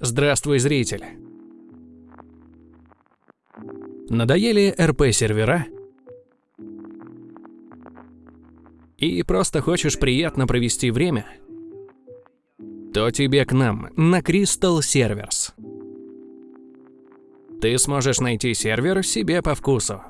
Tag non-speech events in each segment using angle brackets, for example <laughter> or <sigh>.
Здравствуй, зритель! Надоели РП-сервера? И просто хочешь приятно провести время? То тебе к нам, на Crystal Servers. Ты сможешь найти сервер себе по вкусу.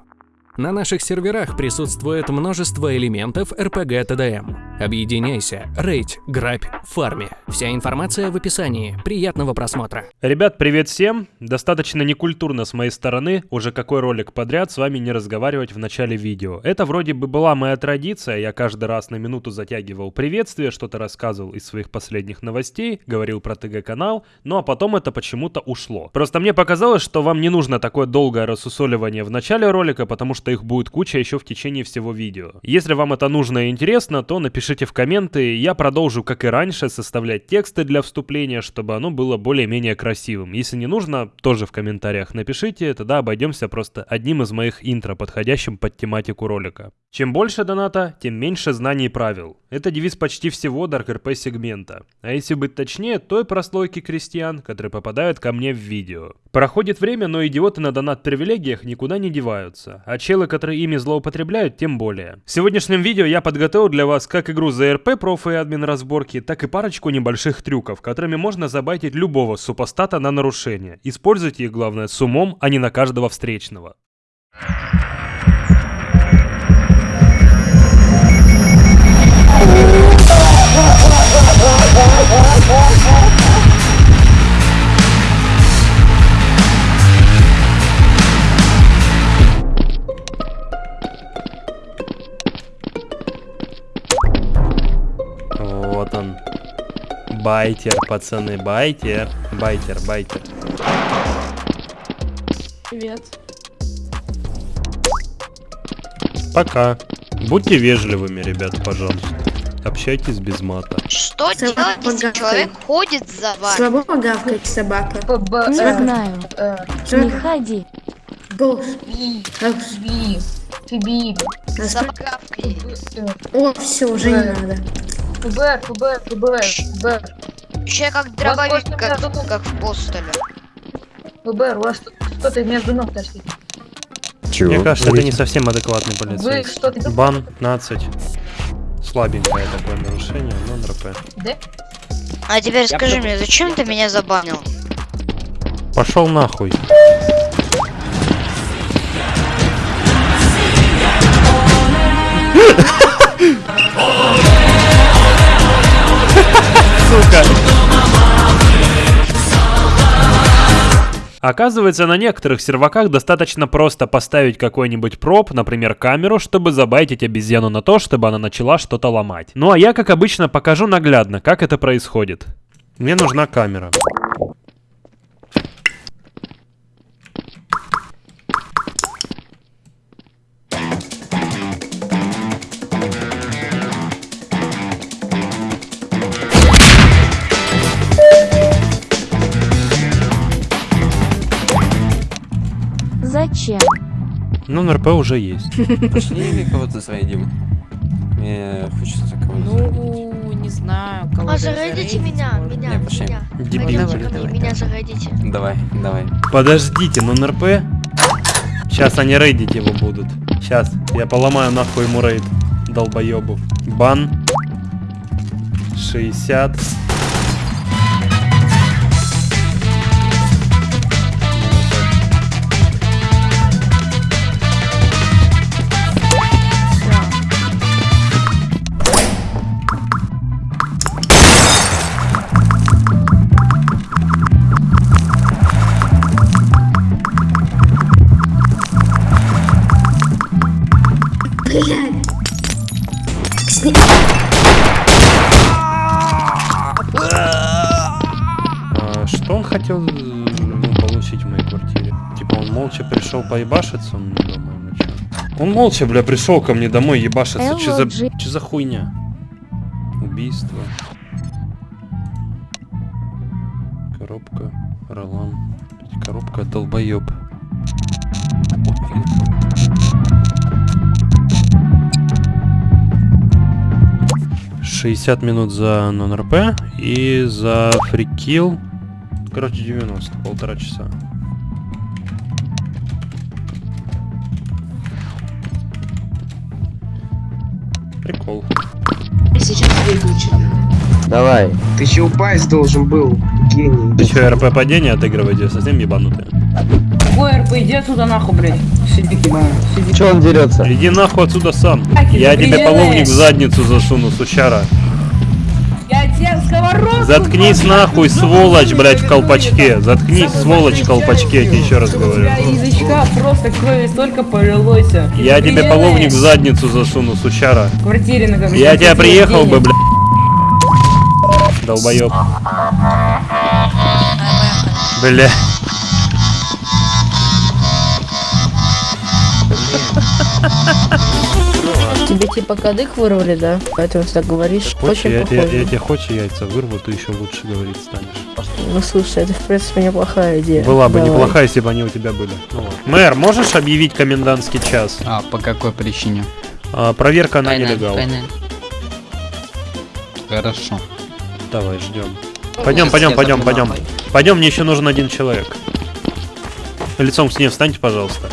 На наших серверах присутствует множество элементов RPG TDM. Объединяйся, рейд, грабь, фарми. Вся информация в описании. Приятного просмотра. Ребят, привет всем! Достаточно некультурно с моей стороны уже какой ролик подряд с вами не разговаривать в начале видео. Это вроде бы была моя традиция, я каждый раз на минуту затягивал приветствие, что-то рассказывал из своих последних новостей, говорил про ТГ-канал, ну а потом это почему-то ушло. Просто мне показалось, что вам не нужно такое долгое рассусоливание в начале ролика, потому что их будет куча еще в течение всего видео. Если вам это нужно и интересно, то напишите в комменты, я продолжу, как и раньше, составлять тексты для вступления, чтобы оно было более-менее красивым. Если не нужно, тоже в комментариях напишите, тогда обойдемся просто одним из моих интро, подходящим под тематику ролика. Чем больше доната, тем меньше знаний и правил. Это девиз почти всего Dark RP сегмента. А если быть точнее, той прослойки крестьян, которые попадают ко мне в видео. Проходит время, но идиоты на донат-привилегиях никуда не деваются, а челы, которые ими злоупотребляют, тем более. В сегодняшнем видео я подготовил для вас как игру за РП профы и админ разборки, так и парочку небольших трюков, которыми можно забайтить любого супостата на нарушение. Используйте их, главное, с умом, а не на каждого встречного. Вот Байтер, пацаны, байтер. Байтер, байтер. Привет. Пока. Будьте вежливыми, ребята, пожалуйста. Общайтесь без мата. Что Собака делать, если человек ходит за вами? Слабо гавкает собака. Не знаю. Что Не ходи. Голос. Би, би, Собака О, все, уже не надо. ФБР, ФБР, ФБР, ФБР. Еще как дробовик, как, думал- как в постеле. ФБР, у вас что-то между ног торчит. Чего? Мне кажется, это не совсем адекватный Вы полицейский. что-то... Бан 15. Слабенькое такое нарушение, но НРП. Да? А теперь скажи мне, зачем ты меня забанил? Пошел нахуй. <laughs> Сука. Оказывается, на некоторых серваках достаточно просто поставить какой-нибудь проб, например, камеру, чтобы забайтить обезьяну на то, чтобы она начала что-то ломать. Ну а я, как обычно, покажу наглядно, как это происходит. Мне нужна камера. Зачем? Ну, НРП уже есть. <laughs> Пошли кого-то зайдем. Мне хочется кого-то зарядить. Ну, не знаю, кого А зарядите меня, меня, меня. Дебил. Мне, меня зарядите. Давай, давай. Подождите, ну НРП? Сейчас они рейдить его будут. Сейчас, я поломаю нахуй ему рейд. Долбоебов. Бан. 60. Блядь. Сни- А, что он хотел ну, получить в моей квартире? Типа он молча пришел поебашиться мне домой, ну чё? Он молча, бля, пришел ко мне домой ебашиться. Че за, чё за хуйня? Убийство. Коробка. Ролан. Коробка долбоеб. 60 минут за нон-РП и за фрикил Короче, 90, полтора часа. Прикол. Сейчас выключу. Давай. Ты еще упасть должен был, гений. Ты что, РП падение отыгрываете? Совсем ебанутые? Какой РП, иди отсюда нахуй, блядь. Сиди, ебаный. Сиди. Че он дерется? Иди нахуй отсюда сам. Так, Я тебе половник в задницу засуну, сучара. Я тебе сковородку... Заткнись возьму, нахуй, сволочь, блядь, в колпачке. Заткнись, Самый сволочь, в колпачке, я тебе еще раз У говорю. тебя язычка просто крови столько полилось. Я тебе половник в задницу засуну, сучара. В квартире на Я тебя приехал бы, блядь. блядь. Долбоёб. Бля. Типа кадык вырвали, да? Поэтому ты так говоришь. Хочешь, Очень я, я, похоже. я тебе хочешь яйца вырву, ты еще лучше говорить станешь. Ну слушай, это в принципе неплохая идея. Была бы Давай. неплохая, если бы они у тебя были. Ну ладно. Мэр, можешь объявить комендантский час? А, по какой причине? А, проверка на нелегал. Хорошо. Давай, ждем. Пойдем, пойдем, пойдем, пойдем. Пойдем, мне еще нужен один человек. Лицом к стене встаньте, пожалуйста.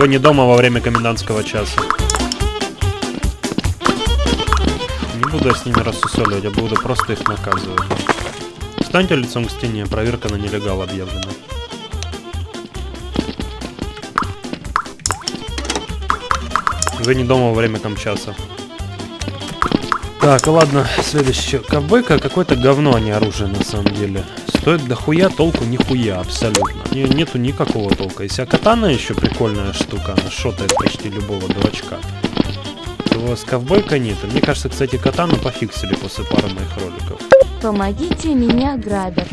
Вы не дома во время комендантского часа. Не буду я с ними рассусоливать, я буду просто их наказывать. Встаньте лицом к стене, проверка на нелегал объявлена. Вы не дома во время комчаса. Так, ладно, следующее. Ковбойка какое-то говно, а не оружие на самом деле. Стоит дохуя, толку нихуя, абсолютно. Не- нету никакого толка. Если катана еще прикольная штука, она шотает почти любого дурачка. То с ковбойкой нет. Мне кажется, кстати, катану пофиксили после пары моих роликов. Помогите, меня грабят.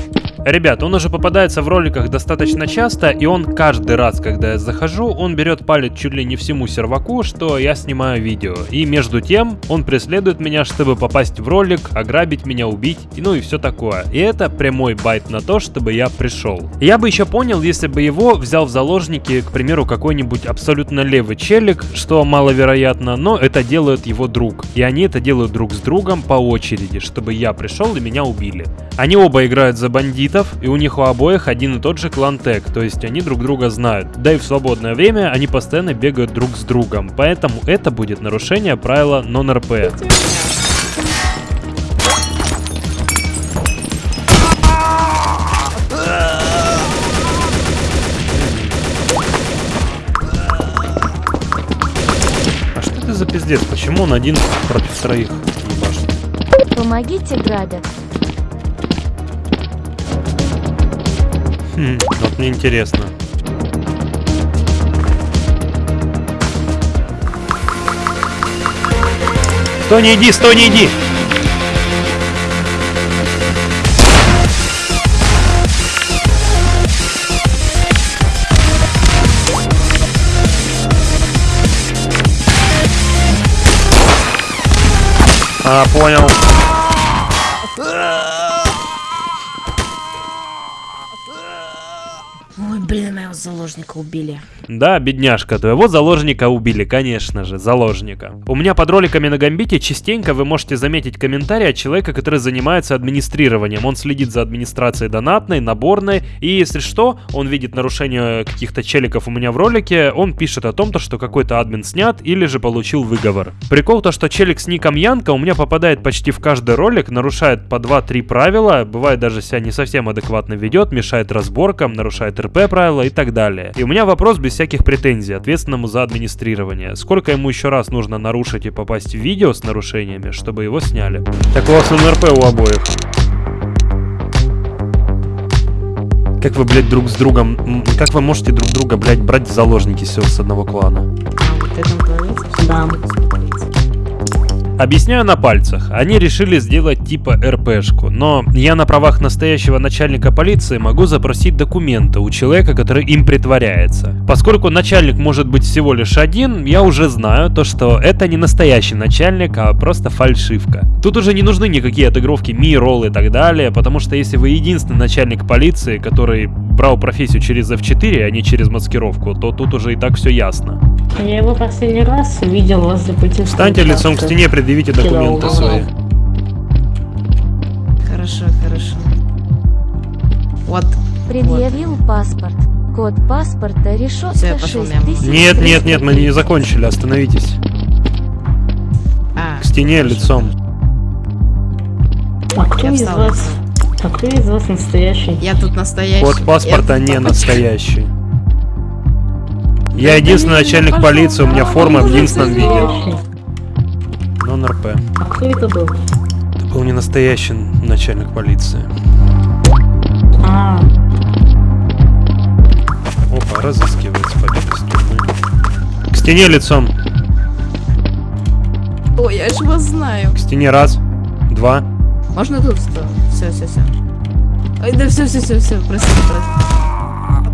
Ребят, он уже попадается в роликах достаточно часто, и он каждый раз, когда я захожу, он берет палец чуть ли не всему серваку, что я снимаю видео. И между тем, он преследует меня, чтобы попасть в ролик, ограбить меня, убить, и ну и все такое. И это прямой байт на то, чтобы я пришел. Я бы еще понял, если бы его взял в заложники, к примеру, какой-нибудь абсолютно левый челик, что маловероятно, но это делает его друг. И они это делают друг с другом по очереди, чтобы я пришел и меня убили. Они оба играют за бандитов, и у них у обоих один и тот же клан тег, то есть они друг друга знают. Да и в свободное время они постоянно бегают друг с другом, поэтому это будет нарушение правила нон-РП. А что это за пиздец? Почему он один против троих? Помогите, грабят. Хм, вот мне интересно. Стой, не иди, стой, не иди! А, понял. Заложника убили. Да, бедняжка, твоего заложника убили, конечно же, заложника. У меня под роликами на Гамбите частенько вы можете заметить комментарий от человека, который занимается администрированием. Он следит за администрацией донатной, наборной, и если что, он видит нарушение каких-то челиков у меня в ролике, он пишет о том, то, что какой-то админ снят или же получил выговор. Прикол то, что челик с ником Янка у меня попадает почти в каждый ролик, нарушает по 2-3 правила, бывает даже себя не совсем адекватно ведет, мешает разборкам, нарушает РП правила и так далее. И у меня вопрос без всяких претензий ответственному за администрирование. Сколько ему еще раз нужно нарушить и попасть в видео с нарушениями, чтобы его сняли? Так у вас НРП у обоих. Как вы, блядь, друг с другом... Как вы можете друг друга, блядь, брать в заложники все с одного клана? Да. Объясняю на пальцах. Они решили сделать типа РПшку, но я на правах настоящего начальника полиции могу запросить документы у человека, который им притворяется. Поскольку начальник может быть всего лишь один, я уже знаю то, что это не настоящий начальник, а просто фальшивка. Тут уже не нужны никакие отыгровки ми, ролл и так далее, потому что если вы единственный начальник полиции, который брал профессию через F4, а не через маскировку, то тут уже и так все ясно. Я его последний раз видел возле пути. Встаньте лицом к стене, предъявите документы свои. Хорошо, хорошо. Вот. Предъявил паспорт. Код паспорта решетка пошел 6000. Нет, нет, нет, мы не закончили, остановитесь. А, К стене лицом. А кто Я из встал. вас? А кто из вас настоящий? я тут настоящий. Код паспорта Я- не настоящий. Я единственный начальник полиции, у меня форма в единственном виде. Нон-РП. А кто это был? Это был не настоящий начальник полиции. А, Опа, разыскивается побег из тюрьмы. К стене лицом. Ой, я ж вас знаю. К стене раз, два. Можно тут что? Все, все, все. Ой, да все, все, все, все, прости,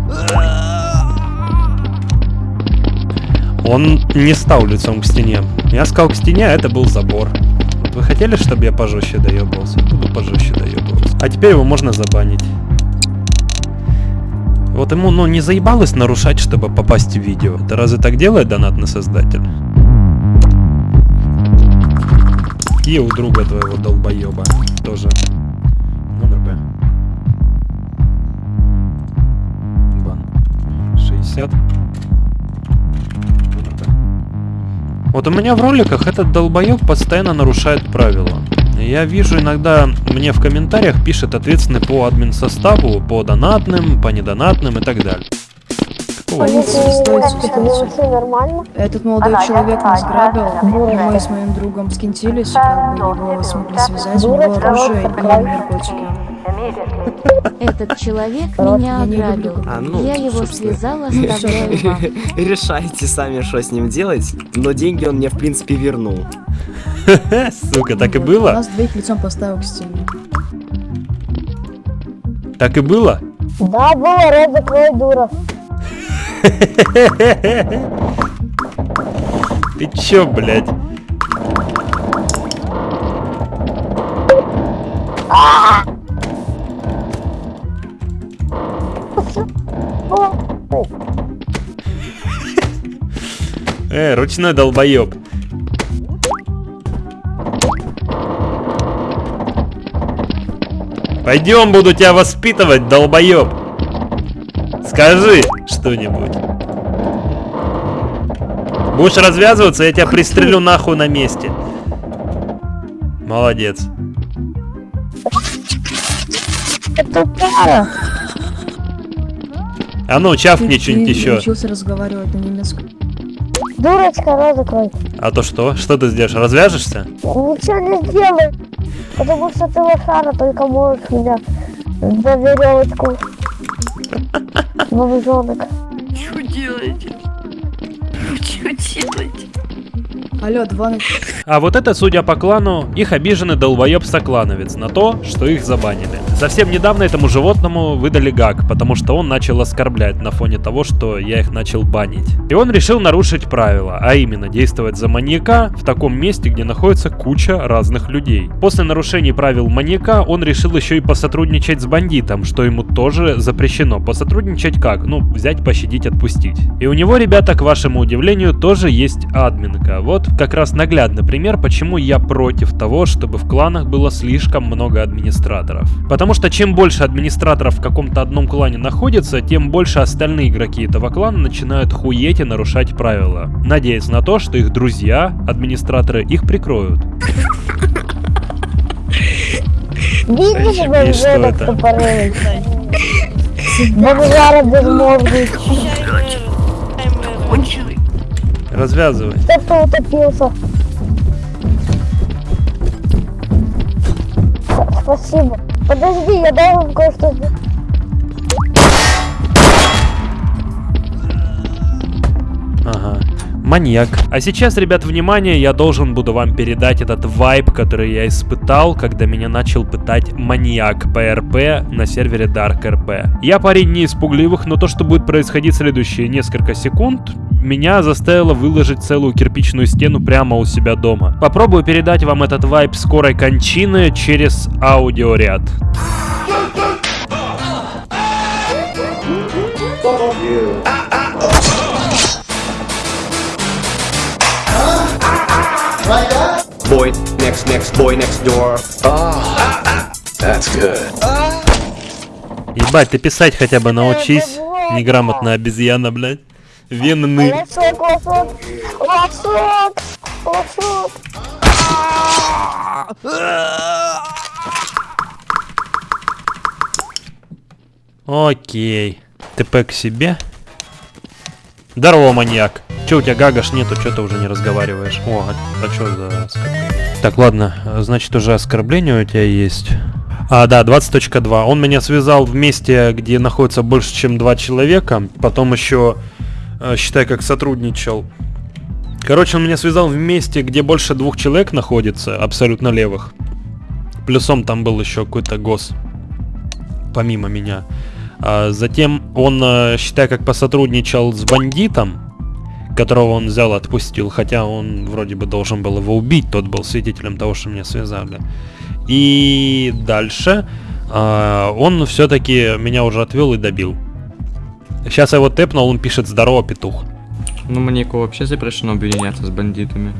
прости. Он не стал лицом к стене. Я сказал к стене, а это был забор. Вы хотели, чтобы я пожестче доебался? Буду пожестче доебываться. А теперь его можно забанить. Вот ему, ну, не заебалось нарушать, чтобы попасть в видео. Это разве так делает донатный создатель? И у друга твоего долбоеба тоже. Номер Б. Бан. 60. Вот у меня в роликах этот долбоеб постоянно нарушает правила. Я вижу иногда мне в комментариях пишет ответственный по админ составу, по донатным, по недонатным и так далее. Полиция, стойте, стойте. Этот молодой человек нас грабил, и мы с моим другом скинтились, как бы его смогли связать, у него оружие и наркотики. Этот человек меня ограбил. А, ну, Я его собственно. связала, <laughs> оставляю вам. Решайте сами, что с ним делать, но деньги он мне, в принципе, вернул. <laughs> Сука, так и было? Нас двоих лицом поставил к стене. Так и было? Да, было, рот закрой, дура. <laughs> Ты чё, блядь? Э, ручной долбоеб. Пойдем, буду тебя воспитывать, долбоеб. Скажи что-нибудь. Будешь развязываться, я тебя пристрелю нахуй на месте. Молодец. А ну, чавкни что-нибудь еще. научился разговаривать на немецком. Дурочка, рот закрой. А то что? Что ты сделаешь? Развяжешься? Ничего не сделай. Потому что ты лошара, только можешь меня за веревочку. <laughs> Бомжонок. Что делаете? Что делаете? Алло, два на... А вот это, судя по клану, их обиженный долбоеб-соклановец на то, что их забанили. Совсем недавно этому животному выдали гак, потому что он начал оскорблять на фоне того, что я их начал банить. И он решил нарушить правила, а именно действовать за маньяка в таком месте, где находится куча разных людей. После нарушений правил маньяка он решил еще и посотрудничать с бандитом, что ему тоже запрещено. Посотрудничать как? Ну, взять, пощадить, отпустить. И у него, ребята, к вашему удивлению, тоже есть админка. Вот как раз наглядный пример, почему я против того, чтобы в кланах было слишком много администраторов. Потому что чем больше администраторов в каком-то одном клане находится, тем больше остальные игроки этого клана начинают хуеть и нарушать правила. Надеясь на то, что их друзья, администраторы, их прикроют. Видишь, что это? тупорылый? Бомжара безмозглый. Развязывай. Кто-то утопился. Спасибо. Подожди, я должен кое-что сделать. Ага. Маньяк. А сейчас, ребят, внимание, я должен буду вам передать этот вайб, который я испытал, когда меня начал пытать маньяк ПРП на сервере Dark RP. Я парень не из пугливых, но то, что будет происходить следующие несколько секунд, меня заставило выложить целую кирпичную стену прямо у себя дома. Попробую передать вам этот вайб скорой кончины через аудиоряд. Boy next next boy next door. That's good. Ебать, ты писать хотя бы научись. Неграмотная обезьяна, блядь. Венны. Лосок, лосок, лосок, лосок. Окей. ТП к себе. Здорово, маньяк. Че, у тебя гагаш нету, что ты уже не разговариваешь? О, а, а что за оскорбление? Так, ладно, значит уже оскорбление у тебя есть. А, да, 20.2. Он меня связал в месте, где находится больше, чем два человека. Потом еще, считай, как сотрудничал. Короче, он меня связал в месте, где больше двух человек находится, абсолютно левых. Плюсом там был еще какой-то гос. Помимо меня. А затем он, э, считай, как посотрудничал с бандитом, которого он взял, отпустил, хотя он вроде бы должен был его убить, тот был свидетелем того, что меня связали. И дальше э, он все-таки меня уже отвел и добил. Сейчас я его тэпнул, он пишет «Здорово, петух». Ну, маньяку вообще запрещено объединяться с бандитами.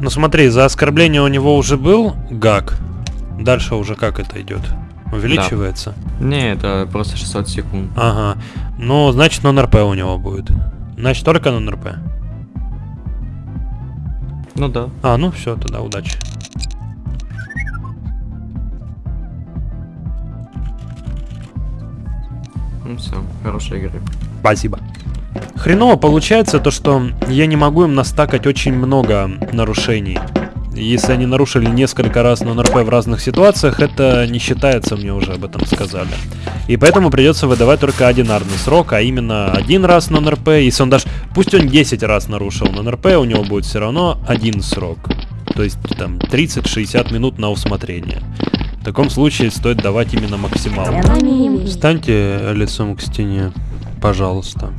Ну смотри, за оскорбление у него уже был гак. Дальше уже как это идет? Увеличивается? Не, это просто 600 секунд. Ага. Ну, значит, на НРП у него будет. Значит, только на НРП. Ну да. А, ну все, тогда удачи. Ну все, хорошей игры. Спасибо. Хреново получается то, что я не могу им настакать очень много нарушений. Если они нарушили несколько раз на НРП в разных ситуациях, это не считается, мне уже об этом сказали. И поэтому придется выдавать только одинарный срок, а именно один раз на НРП. Если он даже, пусть он 10 раз нарушил на НРП, у него будет все равно один срок. То есть там 30-60 минут на усмотрение. В таком случае стоит давать именно максимал. Встаньте лицом к стене, пожалуйста.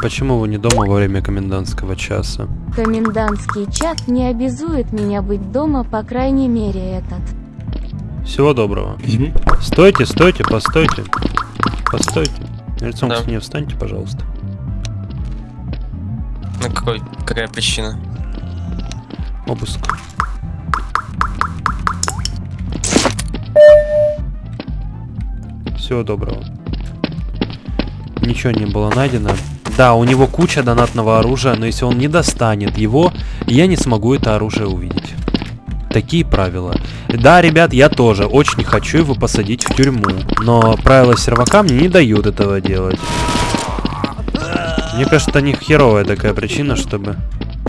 Почему вы не дома во время комендантского часа? Комендантский час не обязует меня быть дома, по крайней мере этот. Всего доброго. Стойте, стойте, постойте. Постойте. Лицом Да. к стене встаньте, пожалуйста. На какой? Какая причина? Обыск. Всего доброго. Ничего не было найдено. Да, у него куча донатного оружия, но если он не достанет его, я не смогу это оружие увидеть. Такие правила. Да, ребят, я тоже очень хочу его посадить в тюрьму, но правила сервака мне не дают этого делать. Мне кажется, не херовая такая причина, чтобы...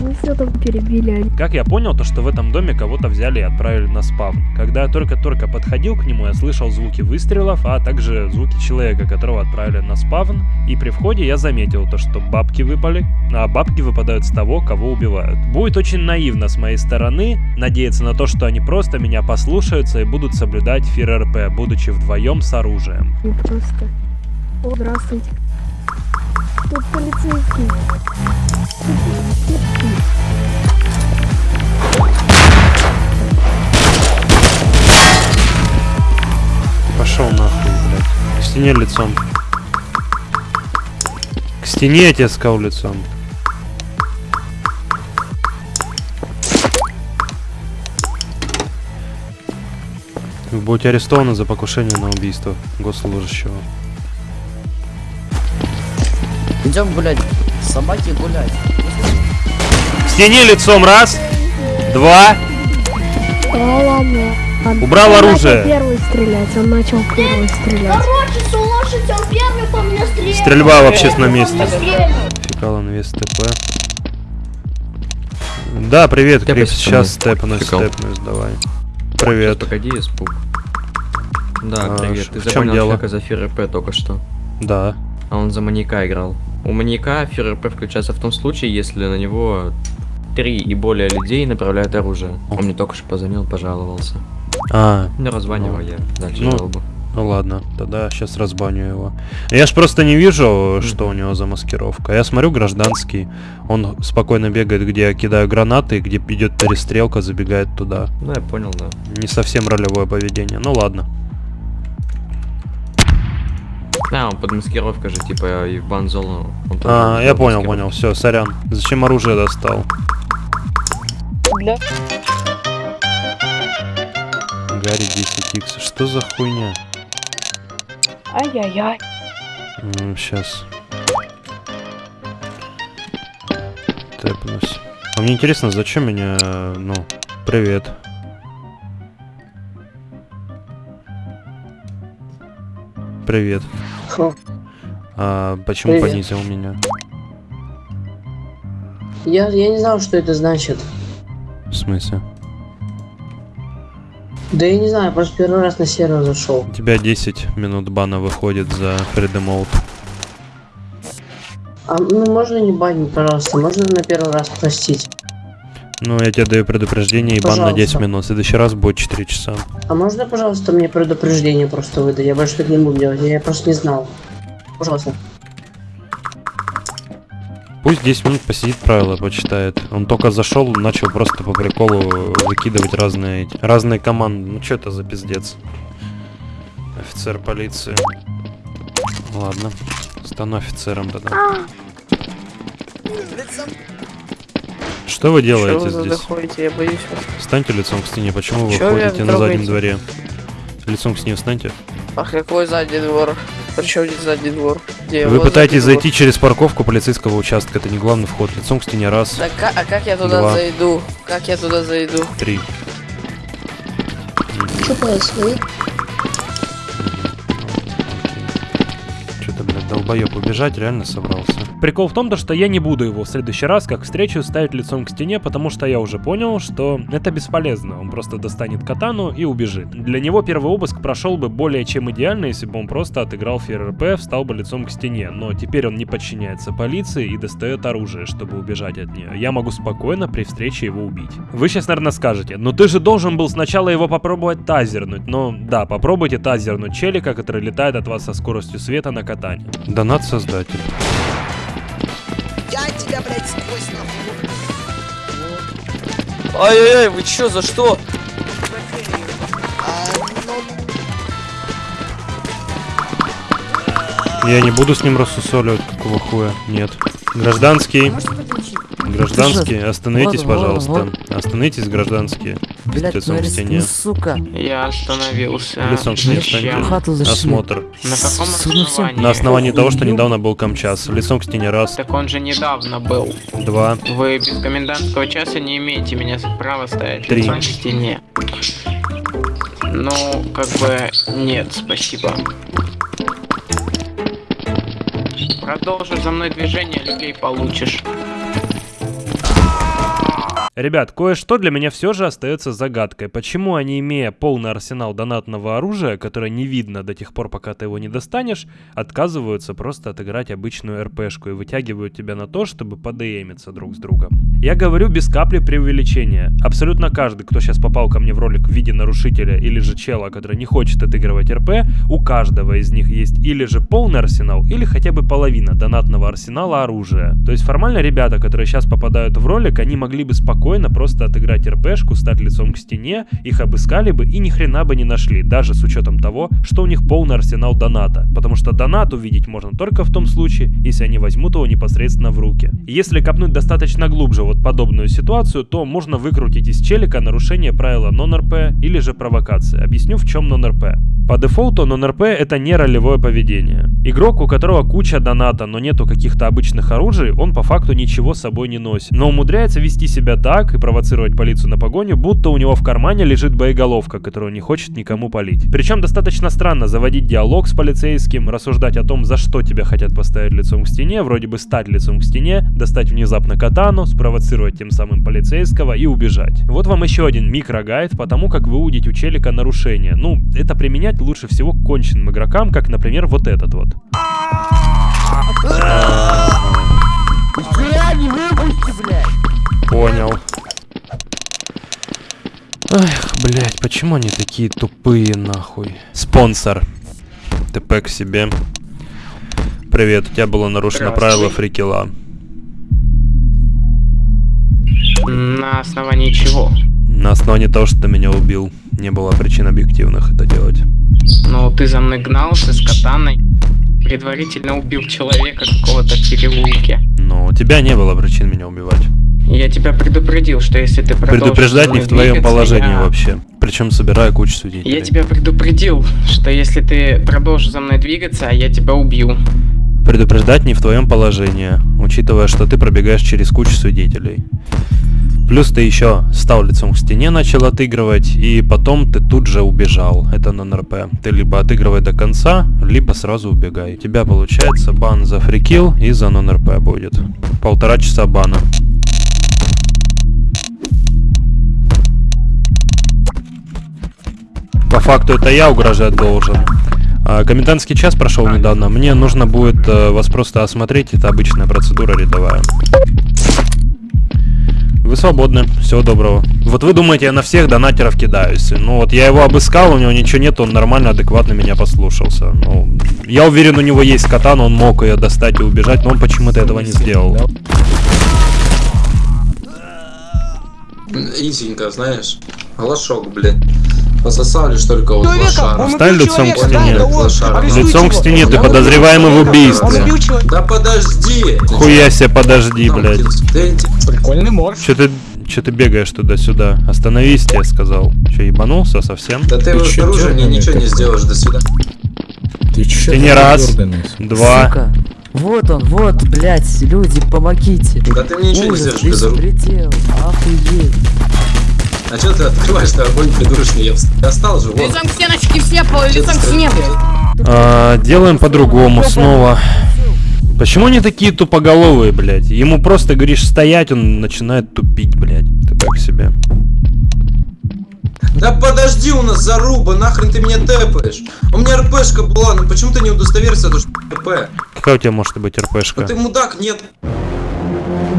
Ну все там перебили. Как я понял, то что в этом доме кого-то взяли и отправили на спавн. Когда я только-только подходил к нему, я слышал звуки выстрелов, а также звуки человека, которого отправили на спавн. И при входе я заметил то, что бабки выпали, а бабки выпадают с того, кого убивают. Будет очень наивно с моей стороны надеяться на то, что они просто меня послушаются и будут соблюдать фир РП, будучи вдвоем с оружием. Не просто. О, здравствуйте. Тут полицейский. Пошел нахуй, блядь. К стене лицом. К стене я тебе сказал лицом. Вы арестованы за покушение на убийство госслужащего. Идем гулять. Собаки гулять. К стене лицом раз, два. Убрал Он оружие. начал первый стрелять, он начал первый стрелять. Короче, слушайте, он первый по мне стрелял. Стрельба в общественном Он месте. Фекал инвест ТП. Да, привет, Крипс. Сейчас степнусь, степнусь, давай. Привет. Погоди, испуг. Да, А, привет. Ты в чем запомнил дело? человека за ФРП только что. Да. А он за маньяка играл. У маньяка ФРП включается в том случае, если на него три и более людей направляют оружие. Он мне только что позвонил, пожаловался. А. Ну, раззванивал ну, я. Дальше ну, жалобу. Ну ладно, тогда сейчас разбаню его. Я ж просто не вижу, что у него за маскировка. Я смотрю гражданский. Он спокойно бегает, где я кидаю гранаты, где идет перестрелка, забегает туда. Ну, я понял, да. Не совсем ролевое поведение. Ну ладно. Да, он под маскировкой же, типа, и в тоже А, я понял, понял. Все, сорян. Зачем оружие достал? Для... Гарри 10х. Что за хуйня? Ай-яй-яй. Сейчас. Тэпнусь. А мне интересно, зачем меня... э, Ну, привет. Привет. Хо. А почему Привет. понизил меня? Я, я не знал, что это значит. В смысле? Да я не знаю, просто первый раз на сервер зашел. У тебя 10 минут бана выходит за фридемолд. А ну можно не банить, пожалуйста, можно на первый раз простить. Ну, я тебе даю предупреждение и бан на 10 Пожалуйста. минут. В следующий раз будет 4 часа. А можно, пожалуйста, мне предупреждение просто выдать? Я больше так не буду делать, я просто не знал. Пожалуйста. Пусть 10 минут посидит, правила почитает. Он только зашел, начал просто по приколу выкидывать разные разные команды. Ну что это за пиздец? Офицер полиции. Ладно, стану офицером тогда. Что вы делаете Чё вы здесь? заходите? Я боюсь вас. Встаньте лицом к стене. Почему вы ходите на заднем дворе? Лицом к стене встаньте. А какой задний двор? Причем здесь задний двор? Где Вы пытаетесь двор? зайти через парковку полицейского участка. Это не главный вход. Лицом к стене раз, Да ка- а как я туда Два. зайду? Как я туда зайду? три. Что происходит? Что-то, блядь, долбоеб убежать реально собрался. Прикол в том, то, что я не буду его в следующий раз, как встречу, ставить лицом к стене, потому что я уже понял, что это бесполезно. Он просто достанет катану и убежит. Для него первый обыск прошел бы более чем идеально, если бы он просто отыграл ФРП, встал бы лицом к стене. Но теперь он не подчиняется полиции и достает оружие, чтобы убежать от нее. Я могу спокойно при встрече его убить. Вы сейчас, наверное, скажете, ну ты же должен был сначала его попробовать тазернуть. Ну да, попробуйте тазернуть челика, который летает от вас со скоростью света на катане. Донат создатель. Я тебя, блядь, сквозь Ай-яй-яй, вы чё, за что? Я не буду с ним рассусоливать, какого хуя. Нет. Гражданский. Гражданский, остановитесь, Вот, пожалуйста. вот. Остановитесь, гражданские. Блядь, Лицом ну к стене. ну, сука. Я остановился. Лицом к стене встаньте. Осмотр. На каком ну основании? На основании того, что недавно был Камчас. Лицом к стене раз, Так он же недавно был. два, Вы без комендантского часа не имеете меня права ставить Три. лицом к стене. Ну, как бы, нет, спасибо. Продолжишь за мной движение, людей получишь. Ребят, кое-что для меня все же остается загадкой. Почему они, имея полный арсенал донатного оружия, которое не видно до тех пор, пока ты его не достанешь, отказываются просто отыграть обычную РПшку и вытягивают тебя на то, чтобы подеемиться друг с другом. Я говорю без капли преувеличения. Абсолютно каждый, кто сейчас попал ко мне в ролик в виде нарушителя или же чела, который не хочет отыгрывать РП, у каждого из них есть или же полный арсенал, или хотя бы половина донатного арсенала оружия. То есть формально ребята, которые сейчас попадают в ролик, они могли бы спокойно просто отыграть РПшку, стать лицом к стене, их обыскали бы и ни хрена бы не нашли, даже с учетом того, что у них полный арсенал доната. Потому что донат увидеть можно только в том случае, если они возьмут его непосредственно в руки. Если копнуть достаточно глубже вот подобную ситуацию, то можно выкрутить из челика нарушение правила нон-РП или же провокации. Объясню в чем нон-РП. По дефолту нон-РП это не ролевое поведение. Игрок, у которого куча доната, но нету каких-то обычных оружий, он по факту ничего с собой не носит. Но умудряется вести себя так и провоцировать полицию на погоню, будто у него в кармане лежит боеголовка, которую не хочет никому полить. Причем достаточно странно заводить диалог с полицейским, рассуждать о том, за что тебя хотят поставить лицом к стене, вроде бы стать лицом к стене, достать внезапно катану, спровоцировать тем самым полицейского и убежать. Вот вам еще один микрогайд по тому, как выудить у челика нарушение. Ну, это применять лучше всего к конченным игрокам, как, например, вот этот вот. Не выпусти, блядь! Понял. Эх, блядь, почему они такие тупые, нахуй? Спонсор. ТП к себе. Привет, у тебя было нарушено правило фрикила. На основании чего? На основании того, что ты меня убил. Не было причин объективных это делать. Ну, ты за мной гнался с катаной. Предварительно убил человека какого-то в переулке. Но у тебя не было причин меня убивать. Я тебя предупредил, что если ты Предупреждать не в твоем положении я- вообще. Причем собирая кучу свидетелей. Я тебя предупредил, что если ты продолжишь за мной двигаться, я тебя убью. Предупреждать не в твоем положении, учитывая, что ты пробегаешь через кучу свидетелей. Плюс ты еще стал лицом к стене, начал отыгрывать, и потом ты тут же убежал. Это на НРП. Ты либо отыгрывай до конца, либо сразу убегай. У тебя получается бан за фрикил и за нон-РП будет. Полтора часа бана. Факту это я угрожать должен. А, комендантский час прошел недавно. Мне нужно будет э, вас просто осмотреть. Это обычная процедура рядовая. Вы свободны. Всего доброго. Вот вы думаете, я на всех донатеров кидаюсь. Ну вот я его обыскал, у него ничего нет, он нормально, адекватно меня послушался. Ну, я уверен, у него есть катана, он мог ее достать и убежать, но он почему-то этого не сделал. Изенько, знаешь. Глашок, блядь. Пососали ж только вот Человека, лошара. Стань лицом к стене. да, он-. Лицом к стене, ты подозреваемый в убийстве. Да подожди! Хуя себе, подожди, блядь. Ты Прикольный морж. Че ты, че ты бегаешь туда-сюда? Остановись, я сказал. Че, ебанулся совсем? Да ты его снаружи мне ничего не сделаешь, до свидания. Ты че? не раз, два. Сука. Вот он, вот, блядь, люди, помогите. Да ты мне ничего не Ужас, сделаешь, безоружный. беспредел, охуеть. А чё ты открываешь-то огонь придурочный? Я встал же, вот. Лицом к стеночке все, пол, лицом к стене, блядь. А, делаем по-другому снова. Почему они такие тупоголовые, блядь? Ему просто говоришь стоять, он начинает тупить, блядь. Ты как себе? Да подожди, у нас заруба, нахрен ты меня тэпаешь? У меня РПшка была, ну почему ты не удостоверился, то что РП? Какая у тебя может быть РПшка? ты мудак, нет.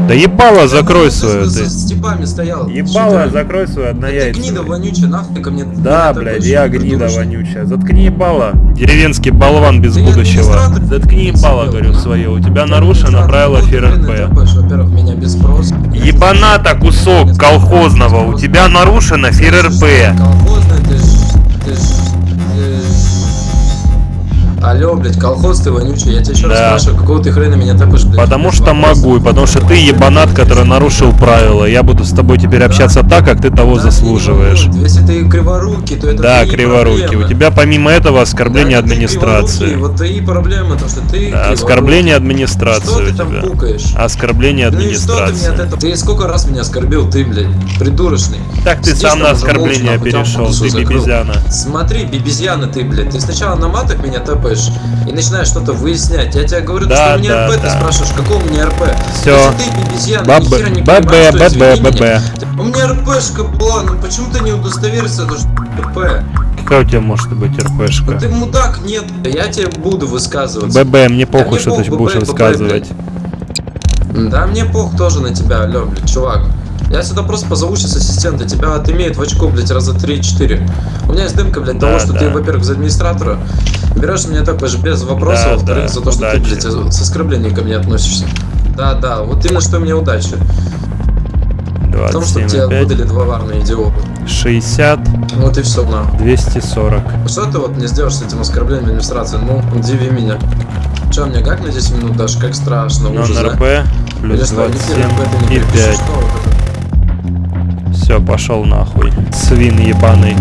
Да ебало, закрой Ты свою, с- ты. с типами стоял. Ебало, ты? закрой свою Ты однояйцевую. гнида вонючая, нахуй ко мне. Да, блядь, я гнида вонючая. Заткни ебало. Деревенский болван без будущего. Заткни ебало, говорю, свое. У тебя нарушено правило ФРП. Во-первых, меня без спроса. Ебаната кусок колхозного. У тебя нарушено ФРП. Колхозный, ты ж... Ты ж... Ты. Алло, блядь, колхоз ты вонючий, я тебя еще раз Да. спрашиваю, какого ты хрена меня тэпаешь, блядь? Потому что могу, и потому что ты ебанат, который нарушил правила. Я буду с тобой теперь общаться так, как ты того заслуживаешь. Если ты криворукий, то это Да, криворукий. У тебя помимо этого оскорбление Да, ты администрации. Вот твои проблемы, то что ты Да. Оскорбление администрации Что у ты там пукаешь? Оскорбление Ну и что ты от администрации. этого? Ты сколько раз меня оскорбил, ты, блядь, придурочный. Так ты Сидишь сам на оскорбление молча, перешел, ты бибизяна. Смотри, бибизяна ты, блядь. Ты сначала на матах меня тэпаешь и начинаешь что-то выяснять. Я тебе говорю, Да, что у меня да, РП, ты да. спрашиваешь, какого меня РП? Всё. Если ты бибизяна, Баб- ни хера не ББ, понимаешь, что ББ, ББ. меня. У меня РПшка была, ну почему ты не удостоверился, это что РП? Какая у тебя может быть РПшка? Ты мудак, нет. Я тебе буду высказываться. ББ, мне Да похуй, мне что ты будешь ББ, высказывать. блядь. Да мне пох тоже на тебя, блядь, чувак. Я сюда просто позову сейчас ассистента, тебя отымеют в очко, блядь, раза 3-4. У меня есть дымка, блядь, Да, того, что да. ты, во-первых, за администратора берешь меня такой же без вопросов, Да, во-вторых, да, за то, что ты, удачи. блядь, с оскорблением ко мне относишься. Да, да, вот именно что мне удачи. В том, что тебе 27,5, выдали два варные идиота. 60, Вот и все, нахуй. 240. Что ты вот не сделаешь с этим оскорблением администрации? Ну, удиви меня. Че, мне как на 10 минут дашь? Как страшно, Но ужас, да? РП Или плюс что, хера 27 РП ты не и припишешь, 5. что вот это? Все, пошел нахуй. Свин ебаный.